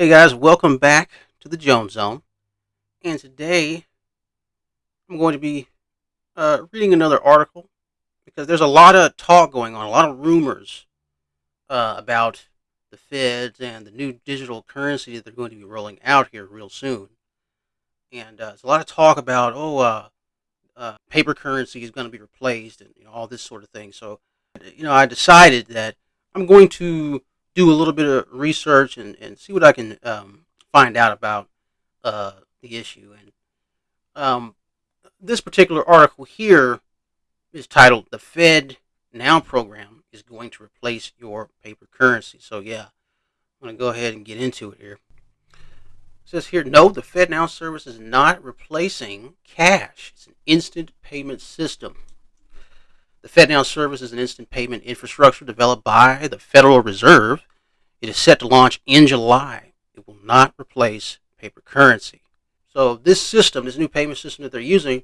Hey guys, welcome back to the Jones Zone. And today I'm going to be uh, reading another article because there's a lot of talk going on, a lot of rumors uh, about the feds and the new digital currency that they're going to be rolling out here real soon. And uh, there's a lot of talk about, oh, uh, uh, paper currency is going to be replaced and you know, all this sort of thing. So, you know, I decided that I'm going to do a little bit of research and, and see what I can um, find out about uh, the issue. And um, this particular article here is titled "The Fed Now Program is Going to Replace Your Paper Currency." So yeah, I'm to go ahead and get into it here. It says here, no, the FedNow service is not replacing cash. It's an instant payment system. The FedNow service is an instant payment infrastructure developed by the Federal Reserve. It is set to launch in July. It will not replace paper currency. So this system, this new payment system that they're using,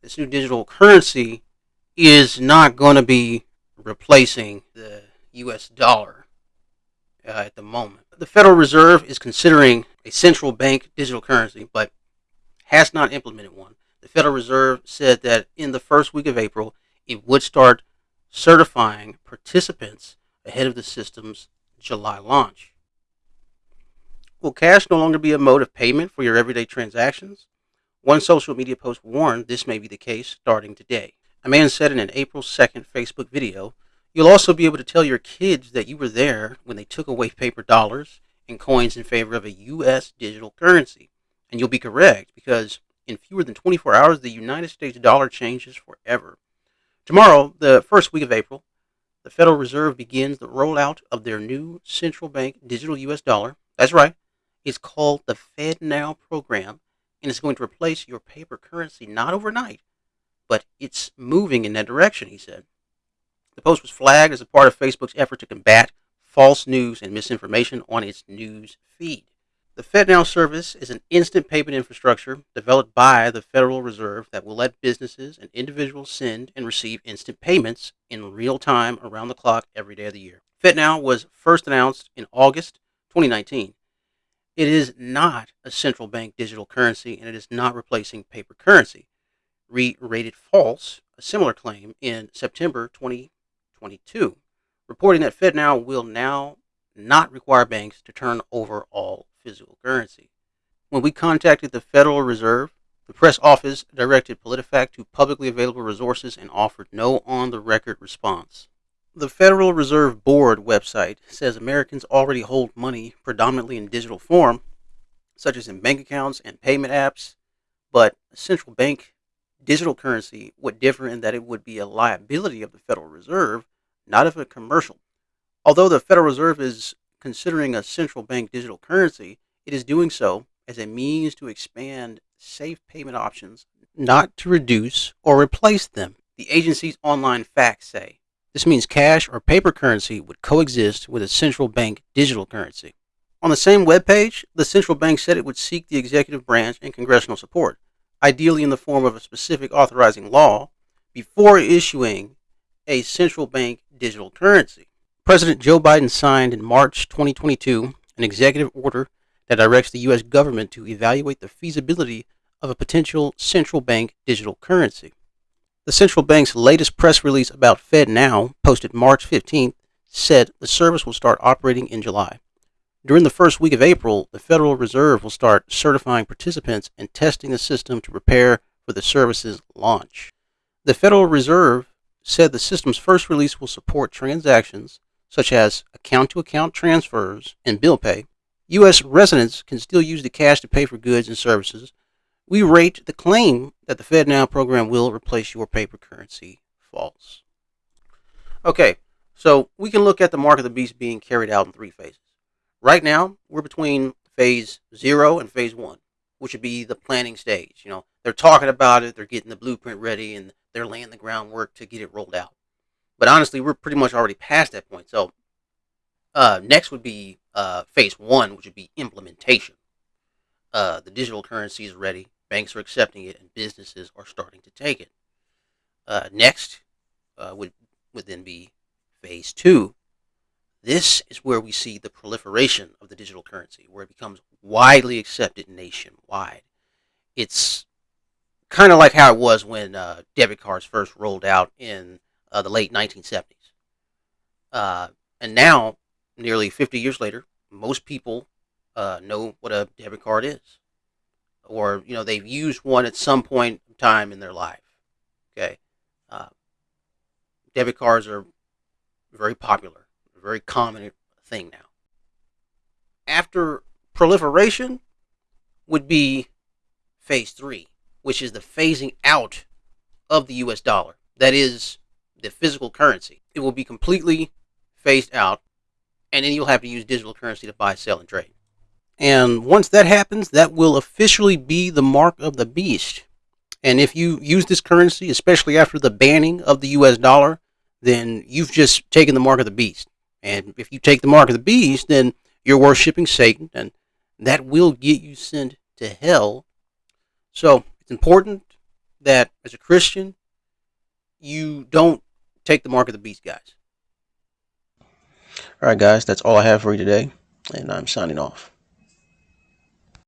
this new digital currency, is not going to be replacing the U.S. dollar uh, at the moment. The Federal Reserve is considering a central bank digital currency, but has not implemented one. The Federal Reserve said that in the first week of April, it would start certifying participants ahead of the system's July launch. Will cash no longer be a mode of payment for your everyday transactions? One social media post warned this may be the case starting today. A man said in an April 2nd Facebook video, You'll also be able to tell your kids that you were there when they took away paper dollars and coins in favor of a U.S. digital currency. And you'll be correct because in fewer than 24 hours, the United States dollar changes forever. Tomorrow, the first week of April, the Federal Reserve begins the rollout of their new central bank digital U.S. dollar. That's right. It's called the FedNow program, and it's going to replace your paper currency not overnight, but it's moving in that direction, he said. The post was flagged as a part of Facebook's effort to combat false news and misinformation on its news feed. The FedNow service is an instant payment infrastructure developed by the Federal Reserve that will let businesses and individuals send and receive instant payments in real time around the clock every day of the year. FedNow was first announced in August 2019. It is not a central bank digital currency and it is not replacing paper currency. Re-rated false, a similar claim in September 2022, reporting that FedNow will now not require banks to turn over all physical currency. When we contacted the Federal Reserve, the press office directed PolitiFact to publicly available resources and offered no on the record response. The Federal Reserve Board website says Americans already hold money predominantly in digital form, such as in bank accounts and payment apps, but central bank digital currency would differ in that it would be a liability of the Federal Reserve, not of a commercial. Although the Federal Reserve is considering a central bank digital currency, it is doing so as a means to expand safe payment options, not to reduce or replace them. The agency's online facts say this means cash or paper currency would coexist with a central bank digital currency. On the same webpage, the central bank said it would seek the executive branch and congressional support, ideally in the form of a specific authorizing law, before issuing a central bank digital currency. President Joe Biden signed in March 2022 an executive order that directs the U.S. government to evaluate the feasibility of a potential central bank digital currency. The central bank's latest press release about FedNow, posted March 15th, said the service will start operating in July. During the first week of April, the Federal Reserve will start certifying participants and testing the system to prepare for the service's launch. The Federal Reserve said the system's first release will support transactions such as account to account transfers and bill pay, U.S. residents can still use the cash to pay for goods and services. We rate the claim that the FedNow program will replace your paper currency false. Okay, so we can look at the mark of the beast being carried out in three phases. Right now, we're between phase zero and phase one, which would be the planning stage. You know, they're talking about it, they're getting the blueprint ready, and they're laying the groundwork to get it rolled out. But honestly, we're pretty much already past that point. So uh, next would be uh, phase one, which would be implementation. Uh, the digital currency is ready, banks are accepting it, and businesses are starting to take it. Uh, next uh, would would then be phase two. This is where we see the proliferation of the digital currency, where it becomes widely accepted nationwide. It's kind of like how it was when uh, debit cards first rolled out in uh, the late 1970s. Uh, and now, nearly 50 years later, most people uh, know what a debit card is, or you know they've used one at some point in time in their life. Okay, uh, debit cards are very popular, very common thing now. After proliferation would be phase three, which is the phasing out of the US dollar. That is the physical currency. It will be completely phased out, and then you'll have to use digital currency to buy, sell, and trade. And once that happens, that will officially be the mark of the beast. And if you use this currency, especially after the banning of the US dollar, then you've just taken the mark of the beast. And if you take the mark of the beast, then you're worshiping Satan, and that will get you sent to hell. So it's important that as a Christian, you don't take the mark of the beast, guys. All right, guys, that's all I have for you today, and I'm signing off.